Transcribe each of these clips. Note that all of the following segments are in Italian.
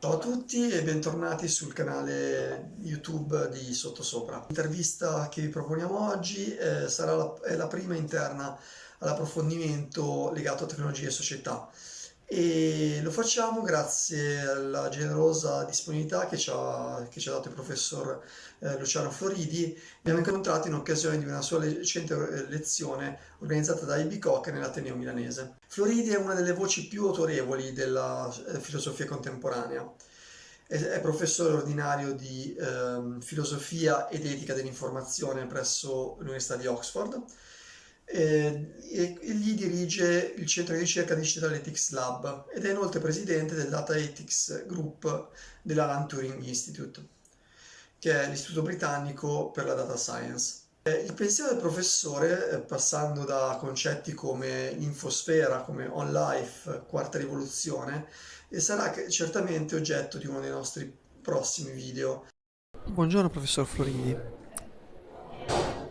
Ciao a tutti e bentornati sul canale YouTube di Sottosopra. L'intervista che vi proponiamo oggi eh, sarà la, è la prima interna all'approfondimento legato a tecnologia e società e lo facciamo grazie alla generosa disponibilità che ci ha, che ci ha dato il professor eh, Luciano Floridi. Abbiamo incontrato in occasione di una sua recente eh, lezione organizzata da IB Koch nell'Ateneo milanese. Floridi è una delle voci più autorevoli della eh, filosofia contemporanea. È, è professore ordinario di eh, filosofia ed etica dell'informazione presso l'Università di Oxford eh, e, e gli dirige il centro di ricerca Digital Ethics Lab ed è inoltre presidente del Data Ethics Group dell'Alan Turing Institute, che è l'istituto britannico per la data science. Eh, il pensiero del professore, eh, passando da concetti come infosfera, come on life, quarta rivoluzione, sarà certamente oggetto di uno dei nostri prossimi video. Buongiorno professor Floridi.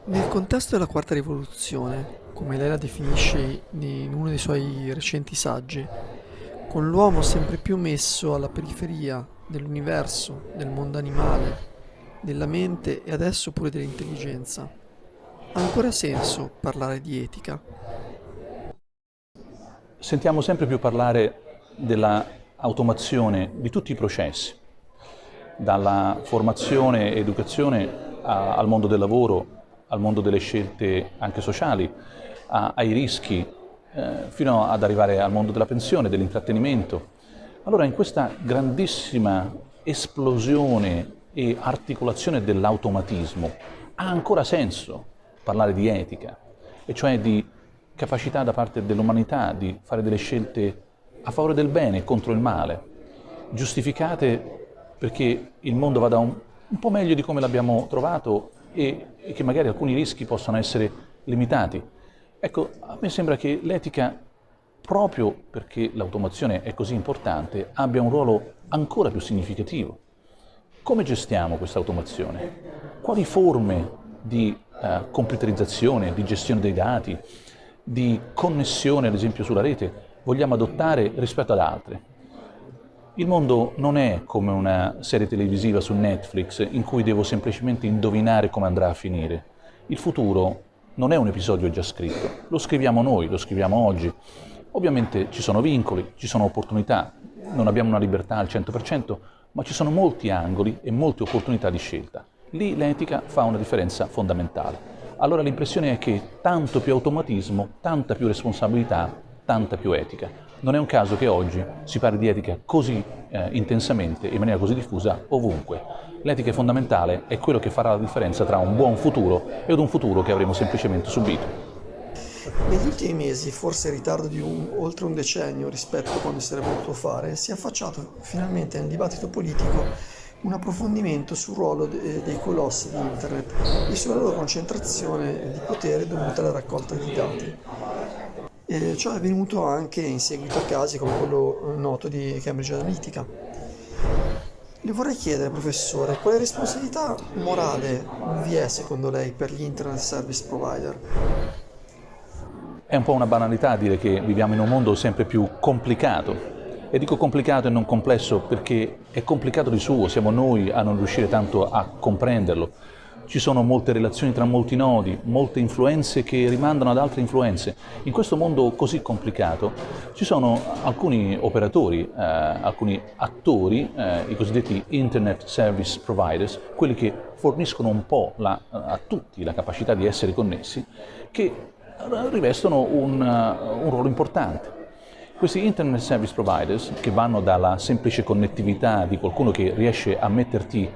Nel contesto della quarta rivoluzione, come lei la definisce in uno dei suoi recenti saggi, con l'uomo sempre più messo alla periferia dell'universo, del mondo animale, della mente e adesso pure dell'intelligenza, ha ancora senso parlare di etica? Sentiamo sempre più parlare dell'automazione di tutti i processi, dalla formazione e educazione a, al mondo del lavoro, al mondo delle scelte anche sociali, a, ai rischi, eh, fino ad arrivare al mondo della pensione, dell'intrattenimento. Allora in questa grandissima esplosione e articolazione dell'automatismo ha ancora senso parlare di etica, e cioè di capacità da parte dell'umanità di fare delle scelte a favore del bene e contro il male, giustificate perché il mondo vada un, un po' meglio di come l'abbiamo trovato e, e che magari alcuni rischi possano essere limitati. Ecco, a me sembra che l'etica, proprio perché l'automazione è così importante, abbia un ruolo ancora più significativo. Come gestiamo questa automazione? Quali forme di uh, computerizzazione, di gestione dei dati, di connessione ad esempio sulla rete vogliamo adottare rispetto ad altre? Il mondo non è come una serie televisiva su Netflix in cui devo semplicemente indovinare come andrà a finire. Il futuro non è un episodio già scritto, lo scriviamo noi, lo scriviamo oggi. Ovviamente ci sono vincoli, ci sono opportunità, non abbiamo una libertà al 100%, ma ci sono molti angoli e molte opportunità di scelta. Lì l'etica fa una differenza fondamentale. Allora l'impressione è che tanto più automatismo, tanta più responsabilità, tanta più etica. Non è un caso che oggi si parli di etica così eh, intensamente, in maniera così diffusa, ovunque. L'etica fondamentale, è quello che farà la differenza tra un buon futuro e un futuro che avremo semplicemente subito. Negli ultimi mesi, forse in ritardo di un, oltre un decennio rispetto a quando si sarebbe potuto fare, si è affacciato finalmente nel dibattito politico un approfondimento sul ruolo de dei colossi di Internet e sulla loro concentrazione di potere dovuta alla raccolta di dati. E ciò è avvenuto anche in seguito a casi come quello eh, noto di Cambridge Analytica. Le vorrei chiedere, professore, quale responsabilità morale vi è secondo lei per gli Internet Service Provider? È un po' una banalità dire che viviamo in un mondo sempre più complicato. E dico complicato e non complesso perché è complicato di suo, siamo noi a non riuscire tanto a comprenderlo ci sono molte relazioni tra molti nodi, molte influenze che rimandano ad altre influenze. In questo mondo così complicato ci sono alcuni operatori, eh, alcuni attori, eh, i cosiddetti Internet Service Providers, quelli che forniscono un po' la, a tutti la capacità di essere connessi, che rivestono un, un ruolo importante. Questi Internet Service Providers, che vanno dalla semplice connettività di qualcuno che riesce a metterti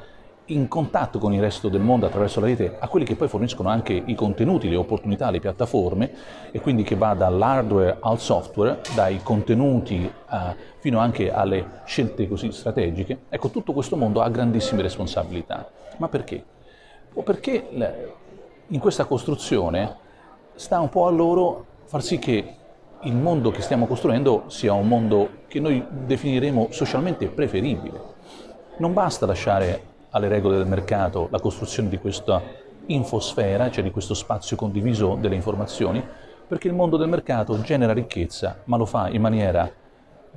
in contatto con il resto del mondo attraverso la rete a quelli che poi forniscono anche i contenuti, le opportunità, le piattaforme e quindi che va dall'hardware al software, dai contenuti uh, fino anche alle scelte così strategiche, ecco tutto questo mondo ha grandissime responsabilità. Ma perché? O perché in questa costruzione sta un po' a loro far sì che il mondo che stiamo costruendo sia un mondo che noi definiremo socialmente preferibile. Non basta lasciare alle regole del mercato la costruzione di questa infosfera, cioè di questo spazio condiviso delle informazioni, perché il mondo del mercato genera ricchezza, ma lo fa in maniera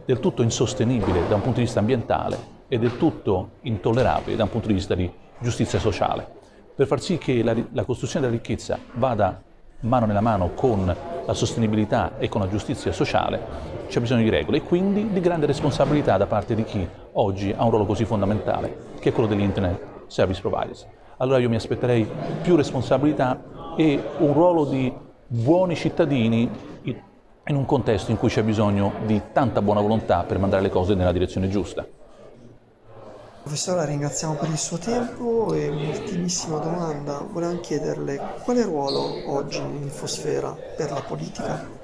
del tutto insostenibile da un punto di vista ambientale è del tutto intollerabile da un punto di vista di giustizia sociale. Per far sì che la, la costruzione della ricchezza vada mano nella mano con la sostenibilità e con la giustizia sociale, c'è bisogno di regole e quindi di grande responsabilità da parte di chi oggi ha un ruolo così fondamentale, che è quello degli Internet Service Providers. Allora io mi aspetterei più responsabilità e un ruolo di buoni cittadini in un contesto in cui c'è bisogno di tanta buona volontà per mandare le cose nella direzione giusta. Professore, la ringraziamo per il suo tempo e un'ultimissima domanda. Volevamo chiederle quale ruolo oggi nell'infosfera per la politica?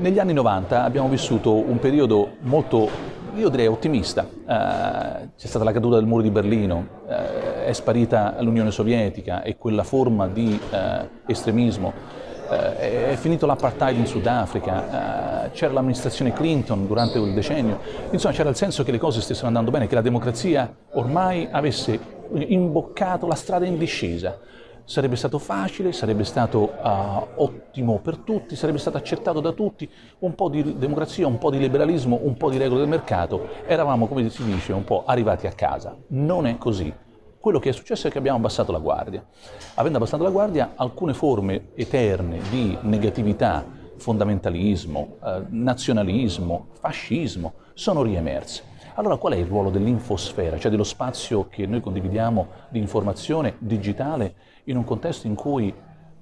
Negli anni 90 abbiamo vissuto un periodo molto, io direi, ottimista. Eh, c'è stata la caduta del muro di Berlino, eh, è sparita l'Unione Sovietica e quella forma di eh, estremismo eh, è finito l'apartheid in Sudafrica, eh, c'era l'amministrazione Clinton durante quel decennio, insomma c'era il senso che le cose stessero andando bene, che la democrazia ormai avesse imboccato la strada in discesa. Sarebbe stato facile, sarebbe stato uh, ottimo per tutti, sarebbe stato accettato da tutti, un po' di democrazia, un po' di liberalismo, un po' di regole del mercato, eravamo, come si dice, un po' arrivati a casa. Non è così. Quello che è successo è che abbiamo abbassato la guardia. Avendo abbassato la guardia, alcune forme eterne di negatività, fondamentalismo, eh, nazionalismo, fascismo, sono riemerse. Allora qual è il ruolo dell'infosfera, cioè dello spazio che noi condividiamo di informazione digitale in un contesto in cui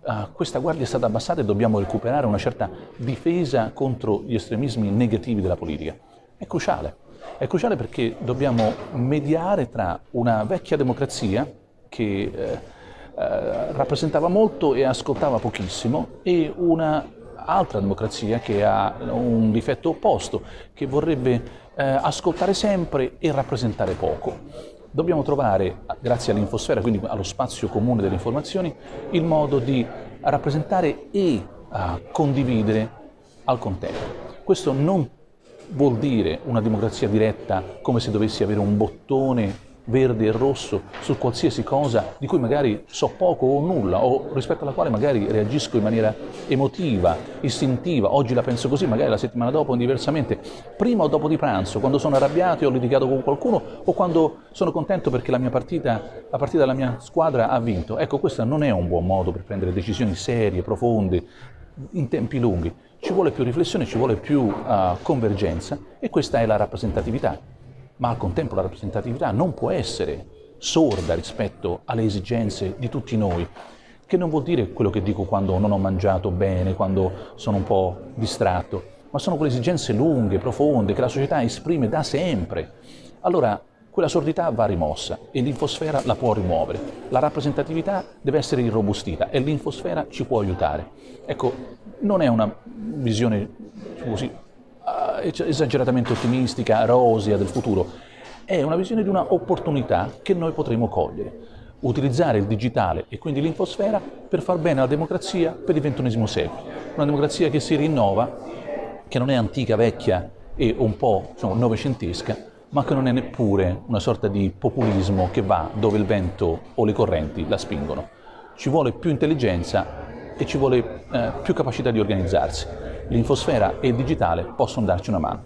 uh, questa guardia è stata abbassata e dobbiamo recuperare una certa difesa contro gli estremismi negativi della politica? È cruciale. È cruciale perché dobbiamo mediare tra una vecchia democrazia che eh, eh, rappresentava molto e ascoltava pochissimo e un'altra democrazia che ha un difetto opposto, che vorrebbe eh, ascoltare sempre e rappresentare poco. Dobbiamo trovare, grazie all'infosfera, quindi allo spazio comune delle informazioni, il modo di rappresentare e condividere al contempo. Questo non vuol dire una democrazia diretta come se dovessi avere un bottone verde e rosso su qualsiasi cosa di cui magari so poco o nulla o rispetto alla quale magari reagisco in maniera emotiva, istintiva, oggi la penso così, magari la settimana dopo diversamente, prima o dopo di pranzo, quando sono arrabbiato e ho litigato con qualcuno o quando sono contento perché la mia partita, la partita della mia squadra ha vinto. Ecco, questo non è un buon modo per prendere decisioni serie, profonde, in tempi lunghi. Ci vuole più riflessione, ci vuole più uh, convergenza e questa è la rappresentatività. Ma al contempo la rappresentatività non può essere sorda rispetto alle esigenze di tutti noi, che non vuol dire quello che dico quando non ho mangiato bene, quando sono un po' distratto, ma sono quelle esigenze lunghe, profonde, che la società esprime da sempre. Allora, quella sordità va rimossa e l'infosfera la può rimuovere. La rappresentatività deve essere irrobustita e l'infosfera ci può aiutare. Ecco, non è una visione così eh, esageratamente ottimistica, rosea del futuro, è una visione di una opportunità che noi potremo cogliere. Utilizzare il digitale e quindi l'infosfera per far bene alla democrazia per il XXI secolo. Una democrazia che si rinnova, che non è antica, vecchia e un po' diciamo, novecentesca, ma che non è neppure una sorta di populismo che va dove il vento o le correnti la spingono. Ci vuole più intelligenza e ci vuole eh, più capacità di organizzarsi. L'infosfera e il digitale possono darci una mano.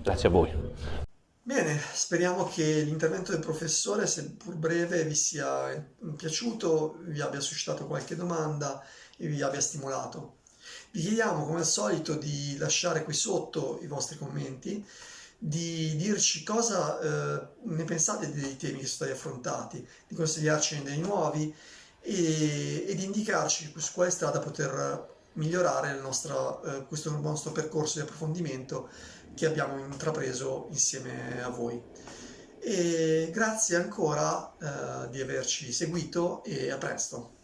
Grazie a voi. Bene, speriamo che l'intervento del professore, seppur breve, vi sia piaciuto, vi abbia suscitato qualche domanda e vi abbia stimolato. Vi chiediamo come al solito di lasciare qui sotto i vostri commenti, di dirci cosa eh, ne pensate dei temi che sono stati affrontati, di consigliarcene dei nuovi e, e di indicarci su quale strada poter migliorare nostro, eh, questo nostro percorso di approfondimento che abbiamo intrapreso insieme a voi. E grazie ancora eh, di averci seguito e a presto.